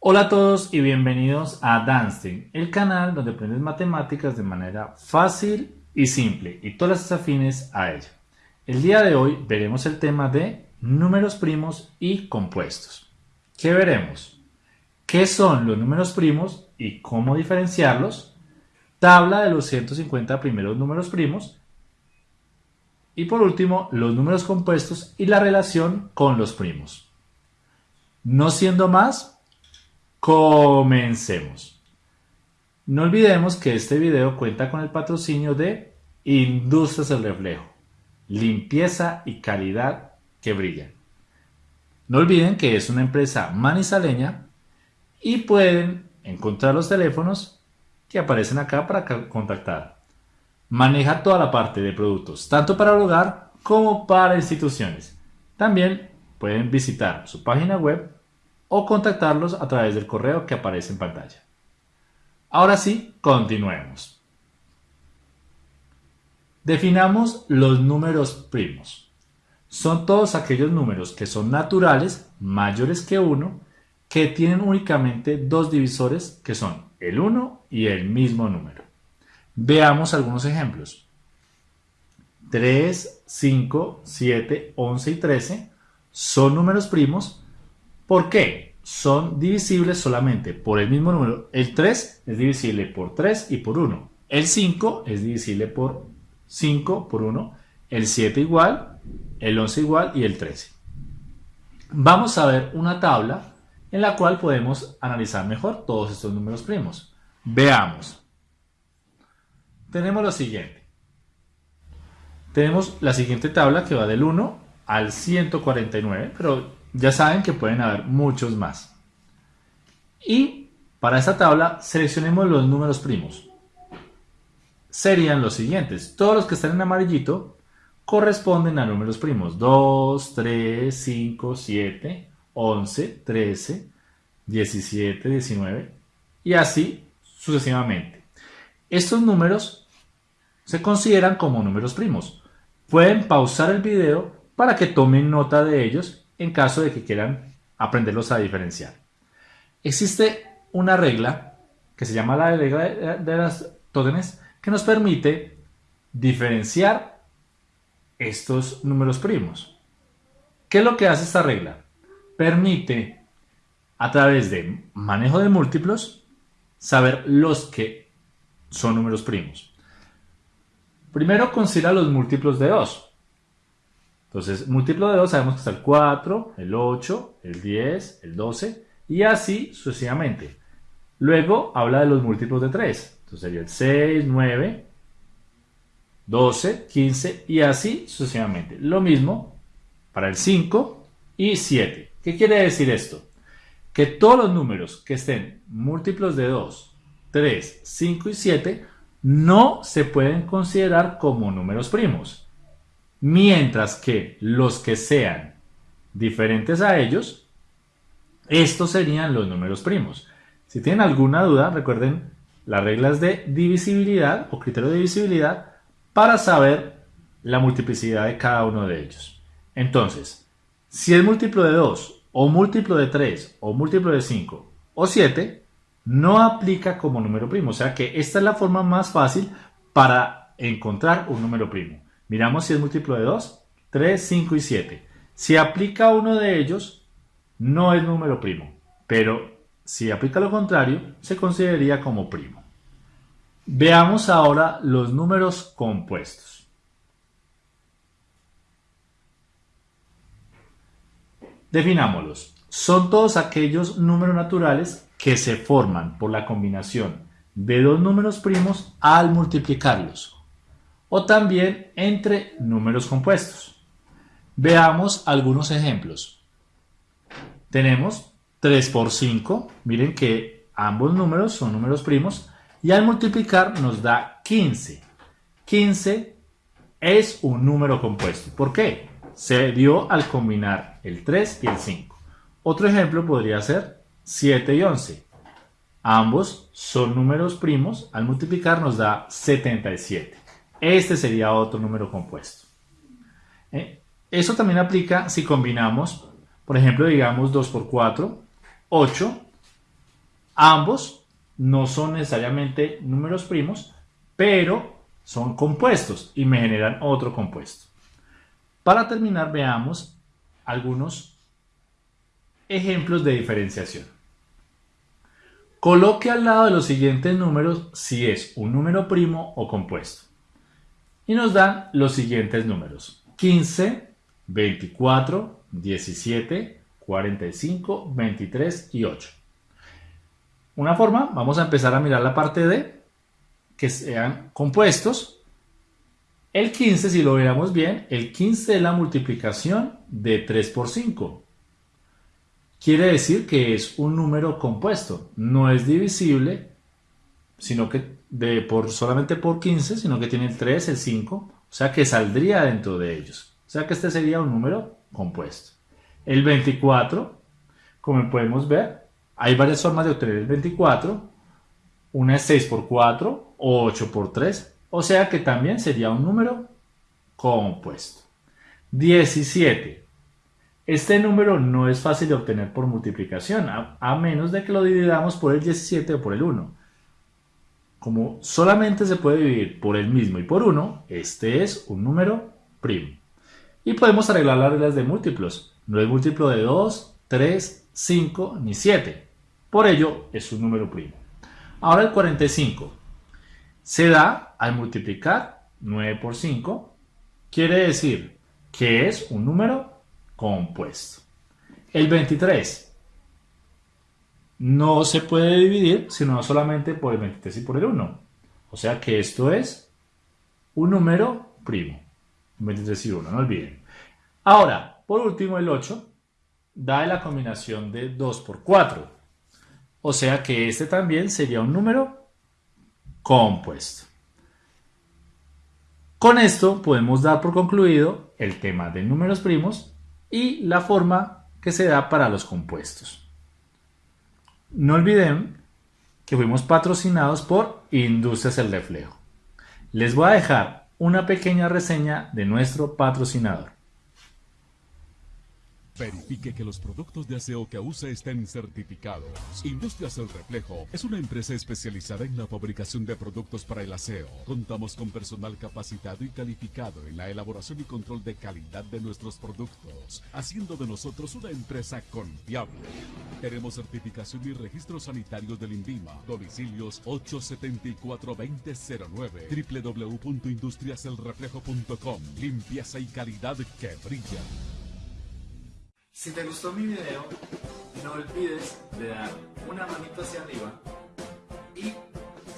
Hola a todos y bienvenidos a Danstein, el canal donde aprendes matemáticas de manera fácil y simple y todas las afines a ella. El día de hoy veremos el tema de números primos y compuestos. ¿Qué veremos? ¿Qué son los números primos y cómo diferenciarlos? Tabla de los 150 primeros números primos. Y por último, los números compuestos y la relación con los primos. No siendo más, Comencemos. No olvidemos que este video cuenta con el patrocinio de Industrias El Reflejo, limpieza y calidad que brillan. No olviden que es una empresa manizaleña y pueden encontrar los teléfonos que aparecen acá para contactar. Maneja toda la parte de productos, tanto para el hogar como para instituciones. También pueden visitar su página web o contactarlos a través del correo que aparece en pantalla. Ahora sí, continuemos. Definamos los números primos. Son todos aquellos números que son naturales, mayores que 1, que tienen únicamente dos divisores que son el 1 y el mismo número. Veamos algunos ejemplos. 3, 5, 7, 11 y 13 son números primos ¿Por qué? Son divisibles solamente por el mismo número. El 3 es divisible por 3 y por 1. El 5 es divisible por 5 por 1. El 7 igual, el 11 igual y el 13. Vamos a ver una tabla en la cual podemos analizar mejor todos estos números primos. Veamos. Tenemos lo siguiente. Tenemos la siguiente tabla que va del 1 al 149, pero ya saben que pueden haber muchos más. Y para esta tabla seleccionemos los números primos. Serían los siguientes. Todos los que están en amarillito corresponden a números primos. 2, 3, 5, 7, 11, 13, 17, 19 y así sucesivamente. Estos números se consideran como números primos. Pueden pausar el video para que tomen nota de ellos en caso de que quieran aprenderlos a diferenciar. Existe una regla que se llama la regla de las tótenes que nos permite diferenciar estos números primos. ¿Qué es lo que hace esta regla? Permite a través de manejo de múltiplos saber los que son números primos. Primero considera los múltiplos de 2. Entonces, múltiplo de 2 sabemos que está el 4, el 8, el 10, el 12 y así sucesivamente. Luego habla de los múltiplos de 3. Entonces sería el 6, 9, 12, 15 y así sucesivamente. Lo mismo para el 5 y 7. ¿Qué quiere decir esto? Que todos los números que estén múltiplos de 2, 3, 5 y 7 no se pueden considerar como números primos mientras que los que sean diferentes a ellos, estos serían los números primos. Si tienen alguna duda, recuerden las reglas de divisibilidad o criterio de divisibilidad para saber la multiplicidad de cada uno de ellos. Entonces, si es múltiplo de 2 o múltiplo de 3 o múltiplo de 5 o 7, no aplica como número primo. O sea que esta es la forma más fácil para encontrar un número primo. Miramos si es múltiplo de 2, 3, 5 y 7. Si aplica uno de ellos, no es número primo, pero si aplica lo contrario, se consideraría como primo. Veamos ahora los números compuestos. Definámoslos. Son todos aquellos números naturales que se forman por la combinación de dos números primos al multiplicarlos o también entre números compuestos. Veamos algunos ejemplos. Tenemos 3 por 5, miren que ambos números son números primos y al multiplicar nos da 15. 15 es un número compuesto. ¿Por qué? Se dio al combinar el 3 y el 5. Otro ejemplo podría ser 7 y 11. Ambos son números primos, al multiplicar nos da 77. Este sería otro número compuesto. ¿Eh? Eso también aplica si combinamos, por ejemplo, digamos 2 por 4, 8, Ambos no son necesariamente números primos, pero son compuestos y me generan otro compuesto. Para terminar, veamos algunos ejemplos de diferenciación. Coloque al lado de los siguientes números si es un número primo o compuesto. Y nos dan los siguientes números. 15, 24, 17, 45, 23 y 8. Una forma, vamos a empezar a mirar la parte de que sean compuestos. El 15, si lo viéramos bien, el 15 es la multiplicación de 3 por 5. Quiere decir que es un número compuesto, no es divisible, sino que de por, solamente por 15, sino que tiene el 3, el 5, o sea que saldría dentro de ellos. O sea que este sería un número compuesto. El 24, como podemos ver, hay varias formas de obtener el 24. Una es 6 por 4 o 8 por 3. O sea que también sería un número compuesto. 17. Este número no es fácil de obtener por multiplicación, a, menos de que lo dividamos por el 17 o por el 1. Como solamente se puede dividir por el mismo y por 1, este es un número primo. Y podemos arreglar las reglas de múltiplos. No es múltiplo de 2, 3, 5 ni 7. Por ello, es un número primo. Ahora el 45 se da al multiplicar 9 por 5. Quiere decir que es un número compuesto. El 23 no se puede dividir sino solamente por el 23 y por el 1. O sea que esto es un número primo. 23 y 1, no olviden. Ahora, por último, el 8 da la combinación de 2 por 4. O sea que este también sería un número compuesto. Con esto podemos dar por concluido el tema de números primos y la forma que se da para los compuestos. No olviden que fuimos patrocinados por Industrias El Reflejo. Les voy a dejar una pequeña reseña de nuestro patrocinador. Verifique que los productos de aseo que use estén certificados. Industrias El Reflejo es una empresa especializada en la fabricación de productos para el aseo. Contamos con personal capacitado y calificado en la elaboración y control de calidad de nuestros productos, haciendo de nosotros una empresa confiable. Tenemos certificación y registro sanitario del INVIMA. Domicilios 874-2009 www.industriaselreflejo.com Limpieza y calidad que brilla. Si te gustó mi video, no olvides de dar una manito hacia arriba y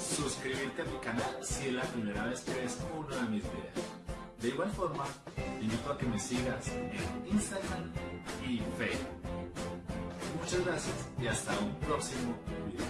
suscribirte a mi canal si es la primera vez que ves uno de mis videos. De igual forma, te invito a que me sigas en Instagram y Facebook. Muchas gracias y hasta un próximo video.